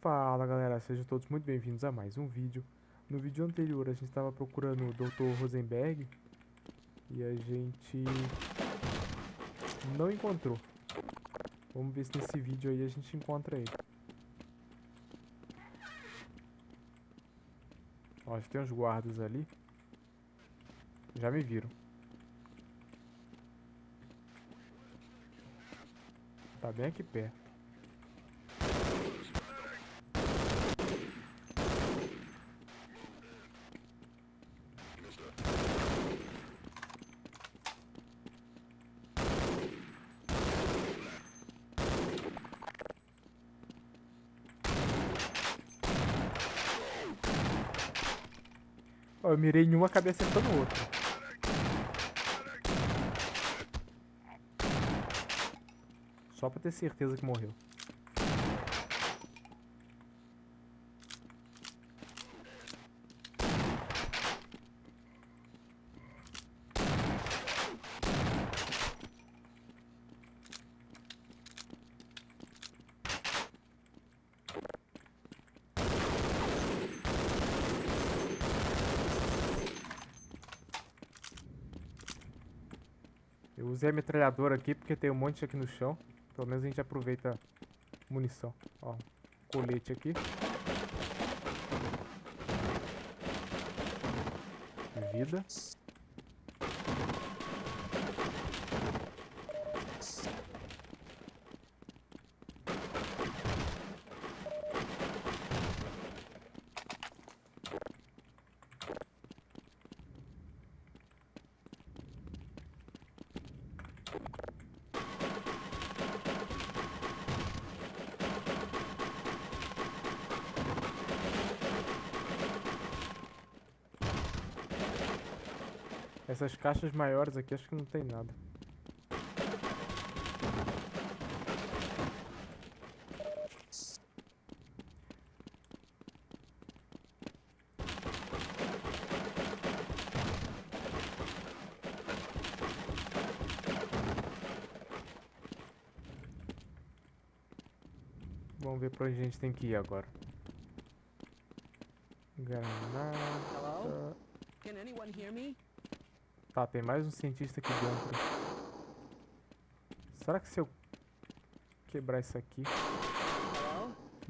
Fala galera, sejam todos muito bem-vindos a mais um vídeo. No vídeo anterior a gente estava procurando o Dr. Rosenberg e a gente não encontrou. Vamos ver se nesse vídeo aí a gente encontra ele. Ó, já tem uns guardas ali. Já me viram. Tá bem aqui perto. Ó, eu mirei em uma, acabei acertando outra. Só pra ter certeza que morreu. A metralhadora aqui porque tem um monte aqui no chão. Pelo menos a gente aproveita munição. Ó, colete aqui. Vida. Essas caixas maiores aqui acho que não tem nada. Vamos ver pra onde a gente tem que ir agora. Granada. Hello? Can anyone hear me? Tá, tem mais um cientista aqui dentro. Será que se eu quebrar isso aqui...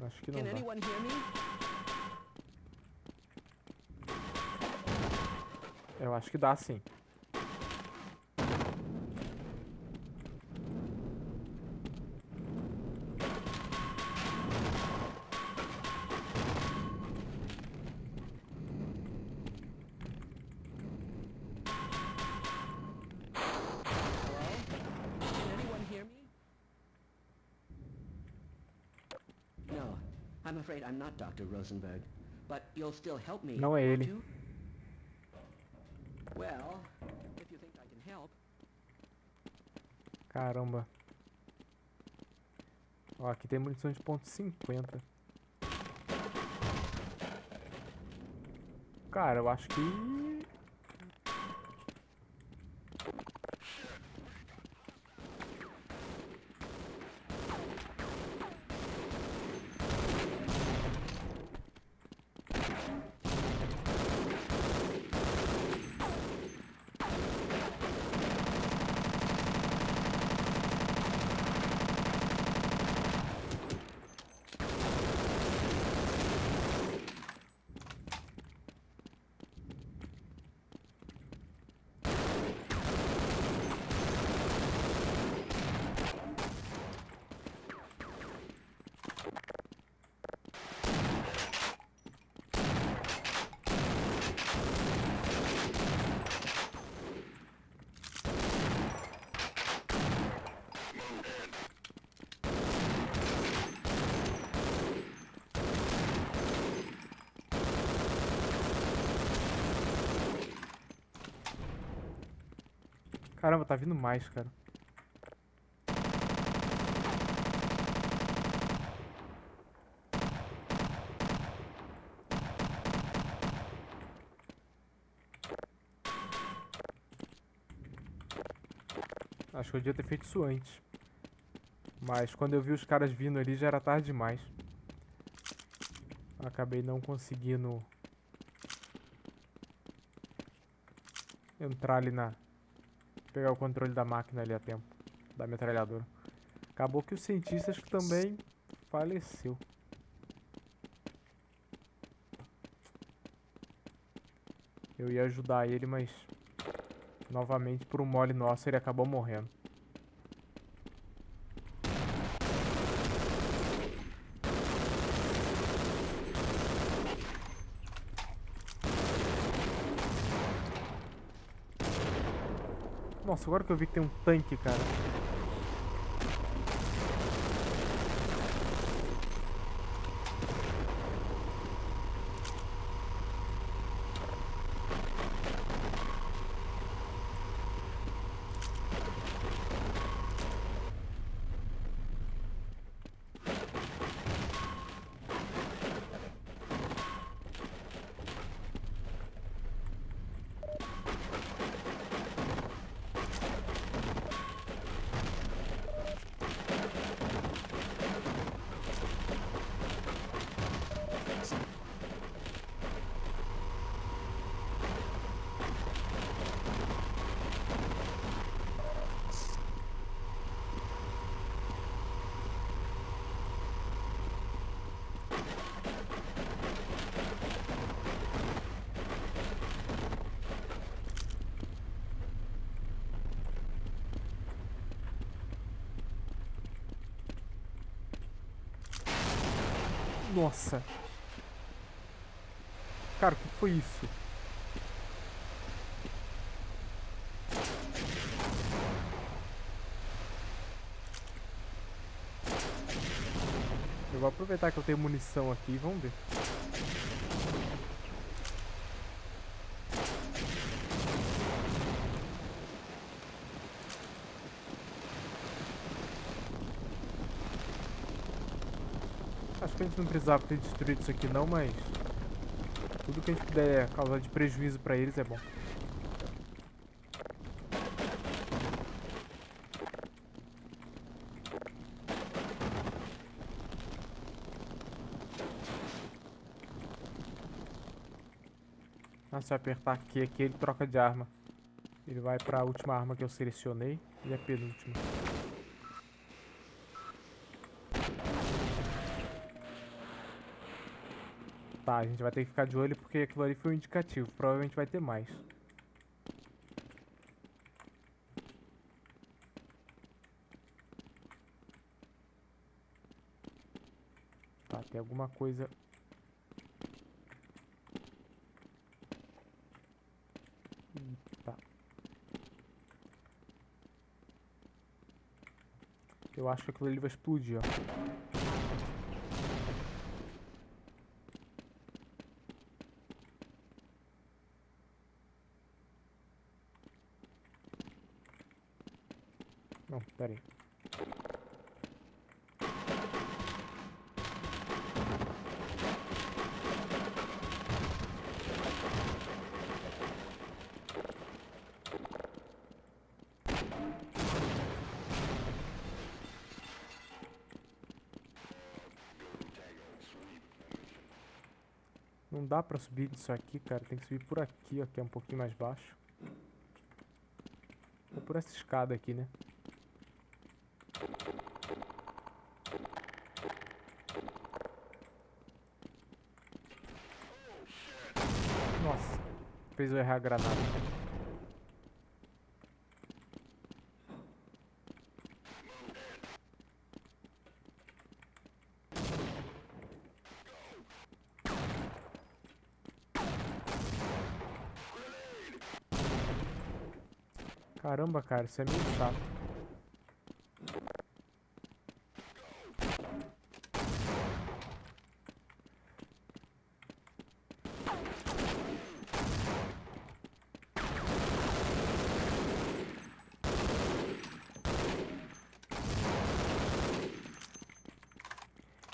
Acho que não dá. Eu acho que dá sim. I'm afraid I'm not Dr. Rosenberg. But you'll still help me. Não é ele. Well, if you think I can help. Caramba. Ó, aqui tem munição de ponto .50. Cara, eu acho que... Caramba, tá vindo mais, cara. Acho que eu devia ter feito isso antes. Mas quando eu vi os caras vindo ali já era tarde demais. Acabei não conseguindo entrar ali na... Pegar o controle da máquina ali a tempo. Da metralhadora. Acabou que o cientista acho que também faleceu. Eu ia ajudar ele, mas... Novamente, por um mole nosso, ele acabou morrendo. Nossa, agora que eu vi que tem um tanque, cara. Nossa. Cara, o que foi isso? Eu vou aproveitar que eu tenho munição aqui vamos ver. Acho que a gente não precisava ter destruído isso aqui não, mas... Tudo que a gente puder causar de prejuízo pra eles é bom. Se eu apertar aqui, aqui ele troca de arma. Ele vai pra última arma que eu selecionei e a penúltima. Tá, a gente vai ter que ficar de olho porque aquilo ali foi um indicativo. Provavelmente vai ter mais. Tá, tem alguma coisa... Eu acho que aquilo ali vai explodir, ó. Não, pera aí. Não dá pra subir disso aqui, cara. Tem que subir por aqui, ó, que é um pouquinho mais baixo. Ou por essa escada aqui, né? Nossa, fez eu errar a granada. Caramba, cara, isso é meio chato.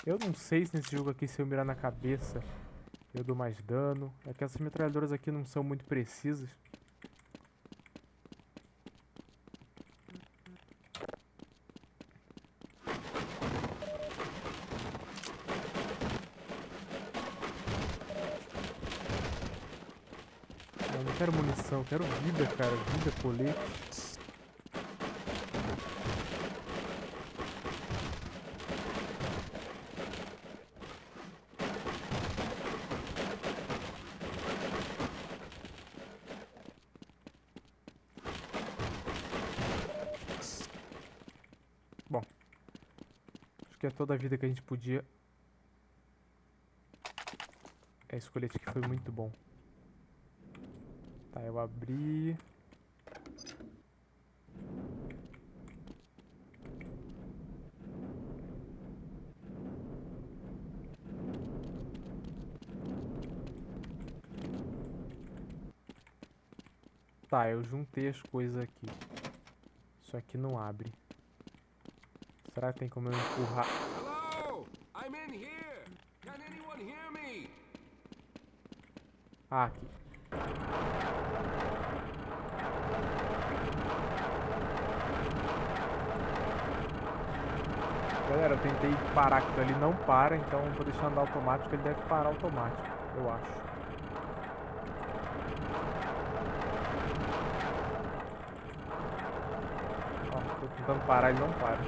Eu não sei se nesse jogo aqui, se eu mirar na cabeça, eu dou mais dano. É que essas metralhadoras aqui não são muito precisas. Eu não quero munição, eu quero vida, cara. Vida, colete. Bom. Acho que é toda a vida que a gente podia. É, esse colete aqui foi muito bom. Tá, eu abri. Tá, eu juntei as coisas aqui. Isso aqui não abre. Será que tem como eu empurrar? Hello! I'm in here! Can anyone hear me? Ah, aqui. Galera, eu tentei parar aquilo ali, não para, então vou deixar andar automático, ele deve parar automático, eu acho. Ó, tô tentando parar, ele não para.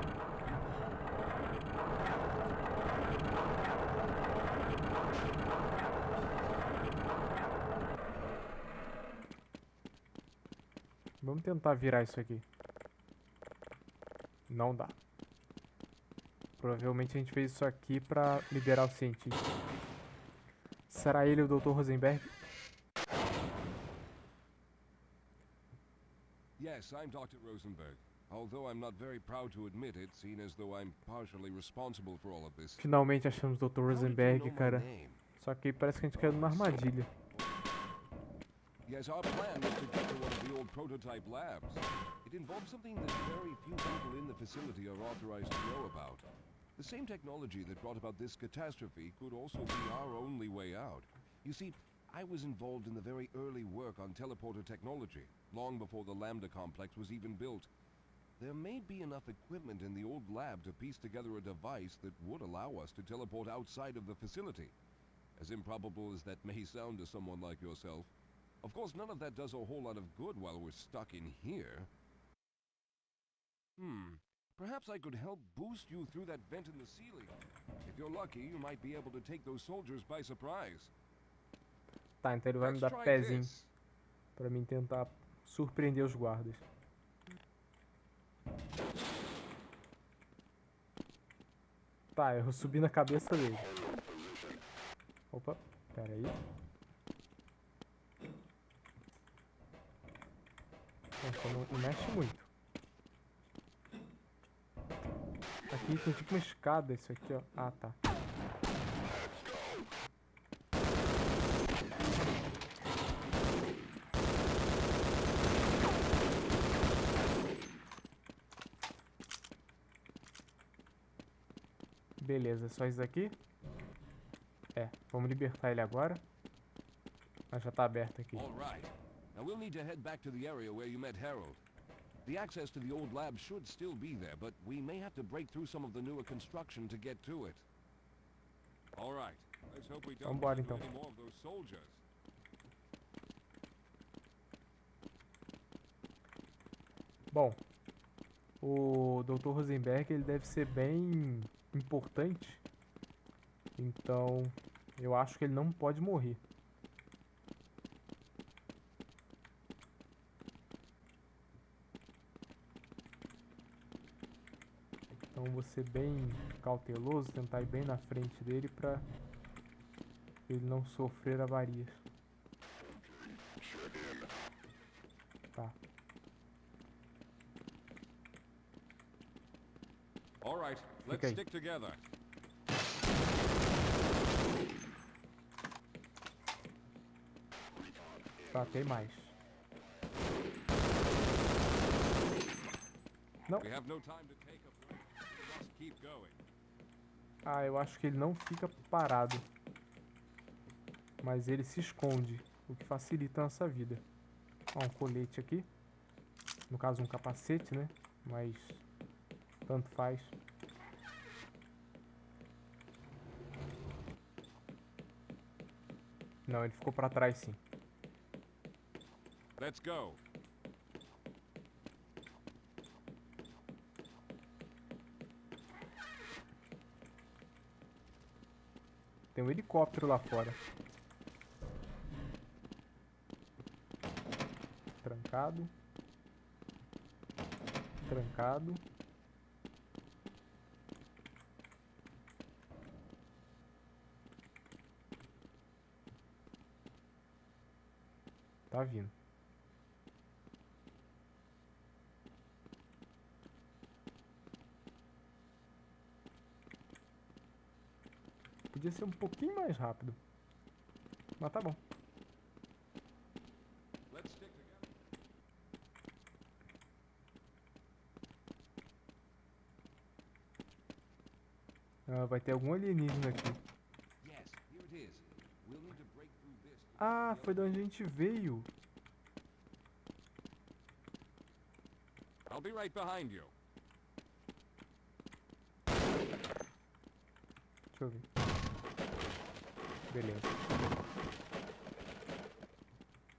Vamos tentar virar isso aqui. Não dá. Provavelmente a gente fez isso aqui pra liberar o cientista. Será ele o Dr. Rosenberg? Yes, I'm Dr. Rosenberg. Although I'm not very proud to admit it, seeing as though I'm partially responsible for all of this. Finalmente achamos o Dr. How did you Rosenberg, cara. Só que parece que a gente caiu numa armadilha. Yes, our plan was to get to one of the old prototype labs. It involved something that very few people in the facility are authorized to know about. The same technology that brought about this catastrophe could also be our only way out. You see, I was involved in the very early work on teleporter technology, long before the Lambda complex was even built. There may be enough equipment in the old lab to piece together a device that would allow us to teleport outside of the facility. As improbable as that may sound to someone like yourself. Of course, none of that does a whole lot of good while we're stuck in here. Hmm. Perhaps I could help boost you through that vent in the ceiling. If you're lucky, you might be able to take those soldiers by surprise. Tá, então ele vai me Let's dar pezinho pra mim tentar surpreender os guardas. Tá, eu subi na cabeça dele. Opa, pera aí. Nossa, não, não mexe muito. Aqui tem tipo uma escada, isso aqui, ó. Ah, tá. Beleza, só isso aqui? É, vamos libertar ele agora. Mas já tá aberto aqui. All right. Now we'll need to head back to the area where you met Harold. The access to the old lab should still be there, but we may have to break through some of the newer construction to get to it. All right. Let's hope we don't Vambora, então. any more of those soldiers. Bom, o Dr. Rosenberg ele deve ser bem importante. Então, eu acho que ele não pode morrer. Então, vou ser bem cauteloso, tentar ir bem na frente dele para ele não sofrer avarias. Tá. All right. Let's stick together. Tá, tem mais. Não. Ah, eu acho que ele não fica parado. Mas ele se esconde, o que facilita a nossa vida. Ó, um colete aqui. No caso, um capacete, né? Mas tanto faz. Não, ele ficou pra trás sim. Let's go. Tem um helicóptero lá fora. Trancado. Trancado. Tá vindo. Podia ser um pouquinho mais rápido. Mas tá bom. Ah, vai ter algum alienígena aqui. Yes, here it is. We'll need to break through this. to Ah, foi de onde a gente veio. I'll be right behind you. Deixa eu ver. Beleza.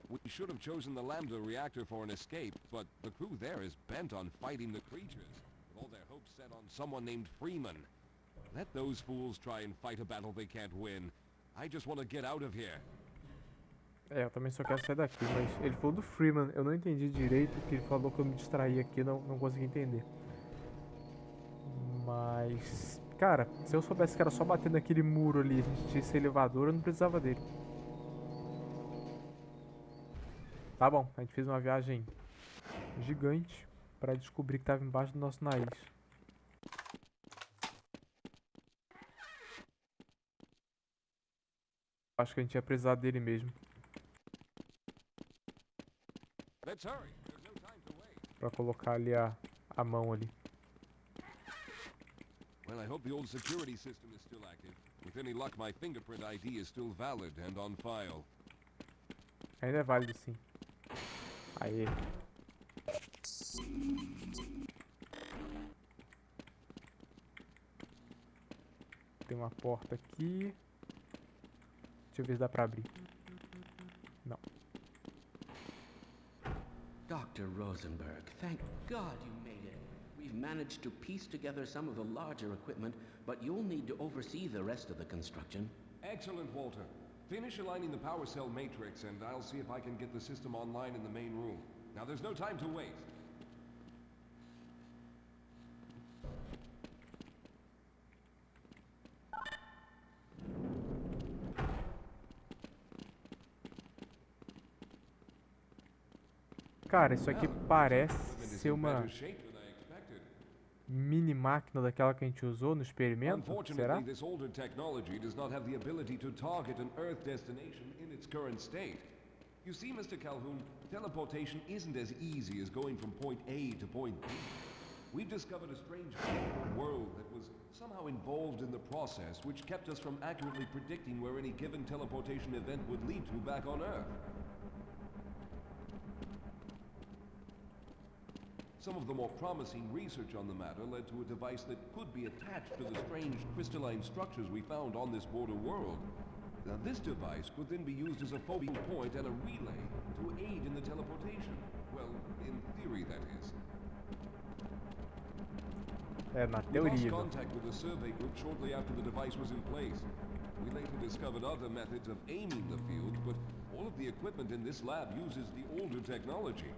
We should have chosen the Lambda reactor for an escape, but the crew there is bent on fighting the creatures, with all their hopes set on someone named Freeman. Let those fools try and fight a battle they can't win. I just want to get out of here. É, eu também só quero sair daqui, mas ele falou do Freeman, eu não entendi direito, que ele falou que eu me distraí aqui, não, não consegui entender. Mas, cara, se eu soubesse que era só bater naquele muro ali, tinha esse elevador, eu não precisava dele. Tá bom, a gente fez uma viagem gigante pra descobrir que tava embaixo do nosso nariz. Acho que a gente ia precisar dele mesmo. Let's hurry. There's no time to wait. Pra colocar ali a, a mão ali. Well, I hope the old security system is still active. With any luck, my fingerprint ID is still valid and on file. Ainda é válido sim. Aê. Tem uma porta aqui. Deixa eu ver se dá pra abrir. Dr. Rosenberg, thank God you made it. We've managed to piece together some of the larger equipment, but you'll need to oversee the rest of the construction. Excellent, Walter. Finish aligning the power cell matrix, and I'll see if I can get the system online in the main room. Now, there's no time to waste. Cara, isso aqui parece ser uma better shape than I expected. mini máquina daquela que a gente usou no experimento. Será? This older technology does not have the ability to target an Earth destination in its current state. You see, Mr. Calhoun, teleportation isn't as easy as going from point A to point B. We've discovered a strange world that was somehow involved in the process, which kept us from accurately predicting where any given teleportation event would lead to back on Earth. Some of the more promising research on the matter led to a device that could be attached to the strange crystalline structures we found on this border world. Now, this device could then be used as a focal point and a relay to aid in the teleportation. Well, in theory, that is. We lost contact with the survey group shortly after the device was in place. We later discovered other methods of aiming the field, but all of the equipment in this lab uses the older technology.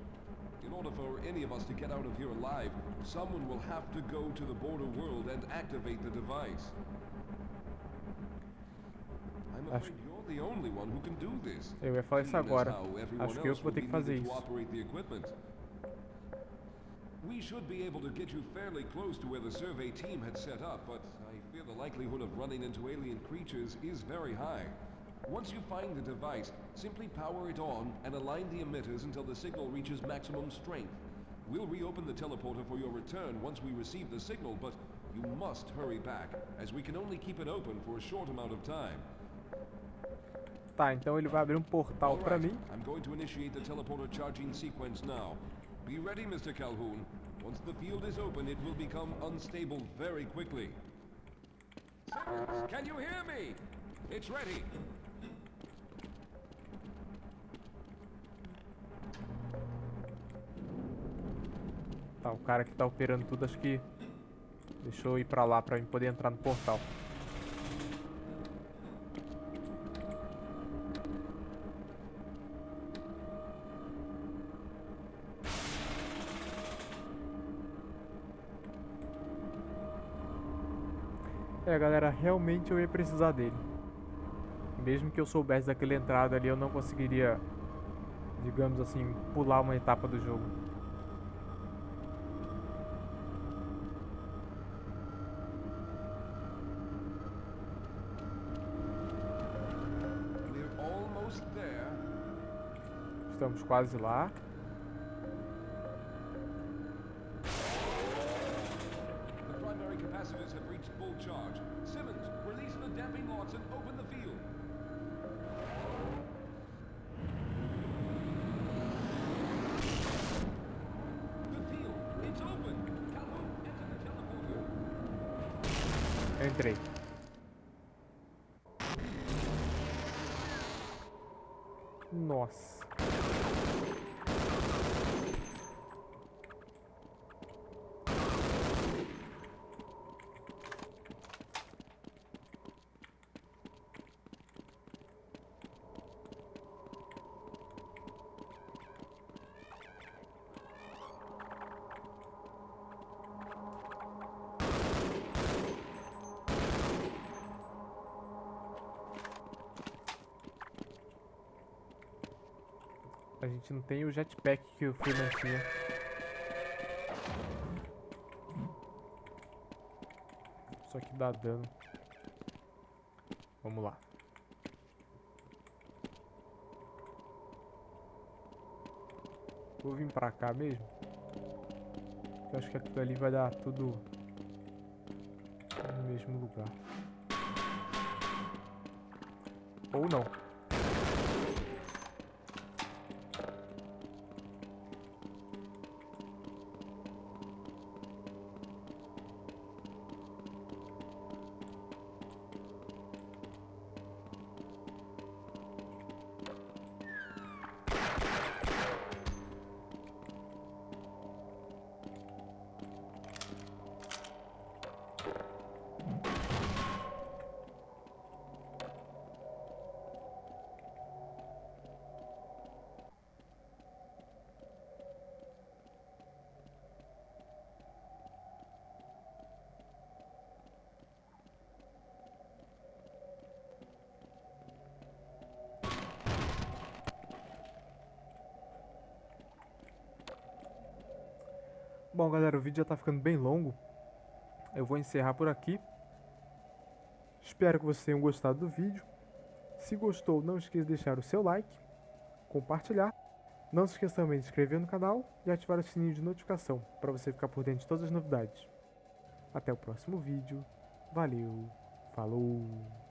In order for any of us to get out of here alive, someone will have to go to the border world and activate the device. I'm Acho- afraid you're the only one who can do this. Eu ia falar isso agora. Acho que eu vou ter que fazer isso. operate the equipment. We should be able to get you fairly close to where the survey team had set up, but I fear the likelihood of running into alien creatures is very high. Once you find the device, simply power it on and align the emitters until the signal reaches maximum strength. We'll reopen the teleporter for your return once we receive the signal, but you must hurry back, as we can only keep it open for a short amount of time. Tá, então ele vai abrir um portal Alright, mim. I'm going to initiate the teleporter charging sequence now. Be ready, Mr. Calhoun. Once the field is open, it will become unstable very quickly. Simmons, can you hear me? It's ready. Tá, o cara que tá operando tudo, acho que deixou eu ir pra lá pra eu poder entrar no portal. É, galera, realmente eu ia precisar dele. Mesmo que eu soubesse daquela entrada ali, eu não conseguiria, digamos assim, pular uma etapa do jogo. The teleporter. Eu entrei. Nossa. A gente não tem o jetpack que o Freeman tinha. Só que dá dano. Vamos lá. Vou vir pra cá mesmo. Eu acho que aquilo ali vai dar tudo no mesmo lugar. Ou não. Bom, galera, o vídeo já tá ficando bem longo. Eu vou encerrar por aqui. Espero que vocês tenham gostado do vídeo. Se gostou, não esqueça de deixar o seu like, compartilhar. Não se esqueça também de se inscrever no canal e ativar o sininho de notificação para você ficar por dentro de todas as novidades. Até o próximo vídeo. Valeu, falou!